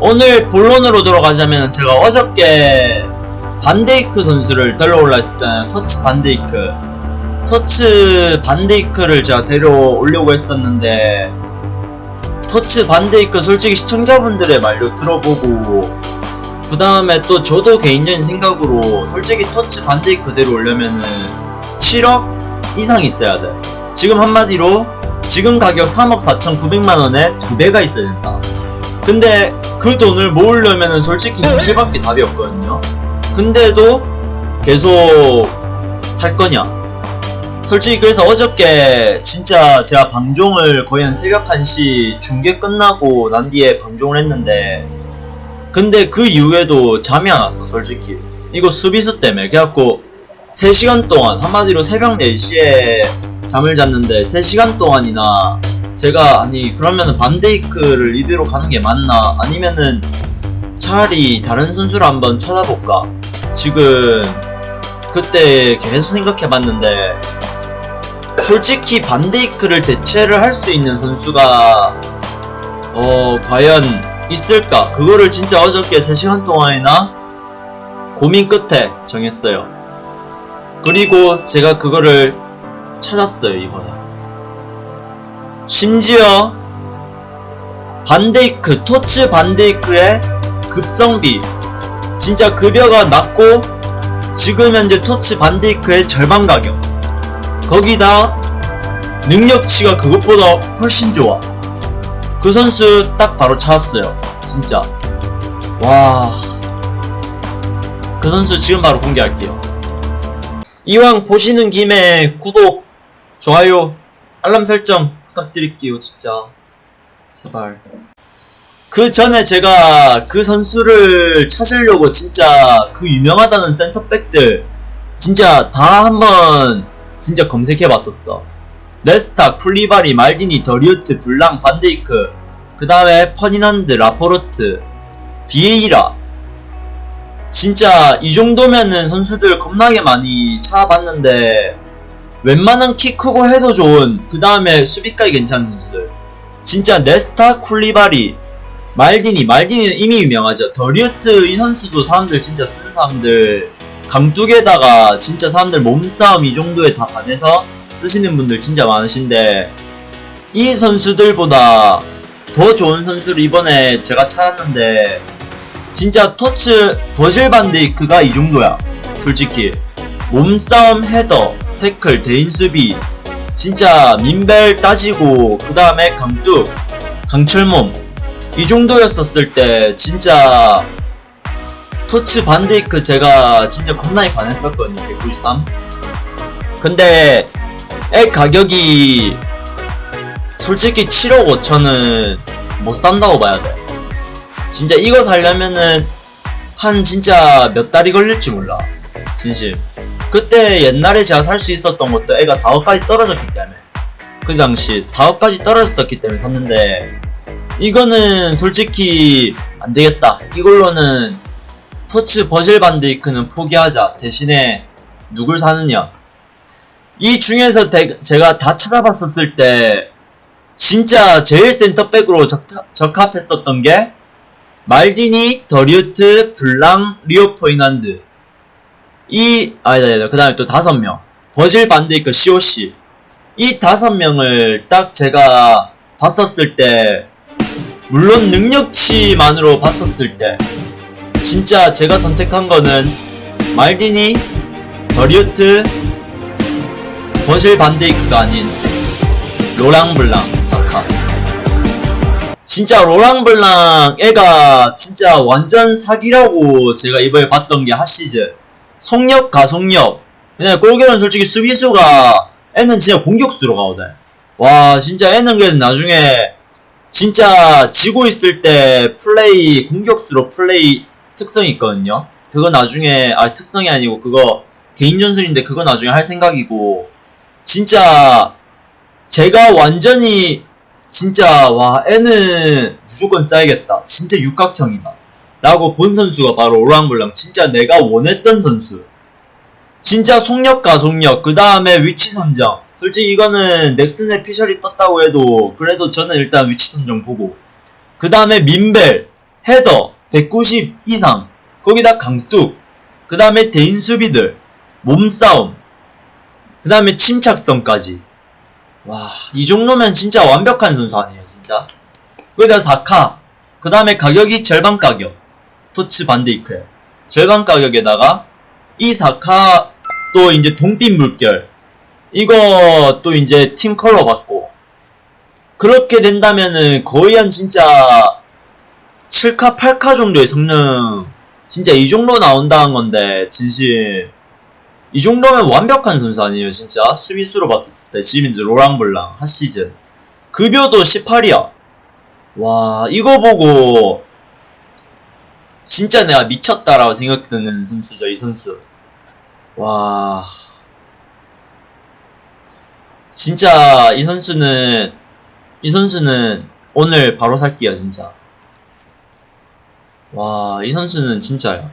오늘 본론으로 들어가자면 제가 어저께 반데이크 선수를 데려올라 했었잖아요. 터치 반데이크. 터치 반데이크를 제가 데려오려고 했었는데 터치 반데이크 솔직히 시청자분들의 말도 들어보고 그 다음에 또 저도 개인적인 생각으로 솔직히 터치 반데이크 데려오려면은 7억 이상 있어야 돼. 지금 한마디로 지금 가격 3억 4,900만원에 두 배가 있어야 된다. 근데 그 돈을 모으려면은 솔직히 현실밖에 답이 없거든요. 근데도 계속 살 거냐? 솔직히 그래서 어저께 진짜 제가 방종을 거의 한 새벽 1시 중계 끝나고 난 뒤에 방종을 했는데 근데 그 이후에도 잠이 안 왔어 솔직히 이거 수비수 때문에 그래갖고 3시간 동안 한마디로 새벽 4시에 잠을 잤는데 3시간 동안이나 제가 아니 그러면은 반데이크를 이대로 가는 게 맞나? 아니면은 차라리 다른 선수를 한번 찾아볼까? 지금 그때 계속 생각해봤는데 솔직히 반데이크를 대체를 할 수 있는 선수가 어 과연 있을까? 그거를 진짜 어저께 3시간 동안이나 고민 끝에 정했어요. 그리고 제가 그거를 찾았어요 이번에 심지어 반데이크 토츠 반데이크의 급성비 진짜 급여가 낮고 지금 현재 토츠 반데이크의 절반 가격 거기다 능력치가 그것보다 훨씬 좋아. 그 선수 딱 바로 찾았어요 진짜. 와. 그 선수 지금 바로 공개할게요. 이왕 보시는 김에 구독 좋아요 알람 설정 부탁드릴게요 진짜. 제발. 그 전에 제가 그 선수를 찾으려고 진짜 그 유명하다는 센터백들 진짜 다 한번 진짜 검색해봤었어. 네스타, 쿨리바리, 말디니, 더리우트, 블랑, 반데이크 그 다음에 퍼디난드, 라포르트 비에이라. 진짜 이 정도면은 선수들 겁나게 많이 찾아봤는데 웬만한 키 크고 해도 좋은 그 다음에 수비까지 괜찮은 선수들. 진짜 네스타 쿨리바리 말디니 말디니는 이미 유명하죠. 더리우트 이 선수도 사람들 진짜 쓰는 사람들 강뚝에다가 진짜 사람들 몸싸움 이 정도에 다 반해서 쓰시는 분들 진짜 많으신데 이 선수들보다 더 좋은 선수를 이번에 제가 찾았는데 진짜 토츠 버질 반데이크가 이 정도야. 솔직히. 몸싸움 헤더 태클 대인 수비. 진짜 민벨 따지고 그 다음에 강뚝 강철몸. 이 정도였었을 때 진짜 토츠 반데이크 제가 진짜 겁나게 반했었거든요 193 근데 애 가격이 솔직히 7억 5천은 못 산다고 봐야 돼. 진짜 이거 살려면은 한 진짜 몇 달이 걸릴지 몰라 진심 그때 옛날에 제가 살 수 있었던 것도 애가 4억까지 떨어졌기 때문에. 그 당시 4억까지 떨어졌었기 때문에 샀는데 이거는 솔직히 안되겠다. 이걸로는 TOTS 버질 반데이크는 포기하자. 대신에 누굴 사느냐. 이 중에서 대- 제가 다 찾아봤었을 때 진짜 제일 센터백으로 적, 적합했었던 게 말디니, 더리우트, 블랑, 리오 퍼디난드 이 아니다 아니다. 그 다음에 또 다섯 명. 버질 반데이크 COC 이 다섯 명을 딱 제가 봤었을 때 물론 능력치만으로 봤었을 때 진짜 제가 선택한 거는 말디니, 더리우트, 버질 반데이크가 아닌 로랑 블랑 사카. 진짜 로랑 블랑 애가 진짜 완전 사기라고 제가 이번에 봤던 게 핫시즌 속력 가속력. 그냥 골결은 솔직히 수비수가 애는 진짜 공격수로 가거든. 와 진짜 애는 그래서 나중에 진짜 지고 있을 때 플레이 공격수로 플레이 특성이 있거든요. 그거 나중에 아 특성이 아니고 그거 개인 전술인데 그거 나중에 할 생각이고. 진짜 제가 완전히 진짜 와 애는 무조건 써야겠다. 진짜 육각형이다 라고 본 선수가 바로 오랑블랑. 진짜 내가 원했던 선수. 진짜 속력 가속력. 그 다음에 위치 선정. 솔직히 이거는 넥슨의 피셜이 떴다고 해도 그래도 저는 일단 위치 선정 보고. 그 다음에 민벨 헤더 190 이상. 거기다 강뚝. 그 다음에 대인 수비들 몸싸움. 그 다음에 침착성까지. 와 이 정도면 진짜 완벽한 선수 아니에요 진짜? 거기다 4카. 그 다음에 가격이 절반 가격 토치 반데이크에 절반 가격에다가 이 4카 또 이제 동빛 물결 이거 또 이제 팀 컬러 받고 그렇게 된다면은 거의 한 진짜 7카 8카 정도의 성능 진짜 이 정도 나온다는 건데 진심 이 정도면 완벽한 선수 아니에요 진짜? 수비수로 봤었을 때 지금 이제 로랑블랑 핫시즌. 급여도 18이야. 와 이거 보고 진짜 내가 미쳤다라고 생각드는 선수죠 이 선수. 와. 진짜 이 선수는 이 선수는 오늘 바로 살게요 진짜. 와 이 선수는 진짜야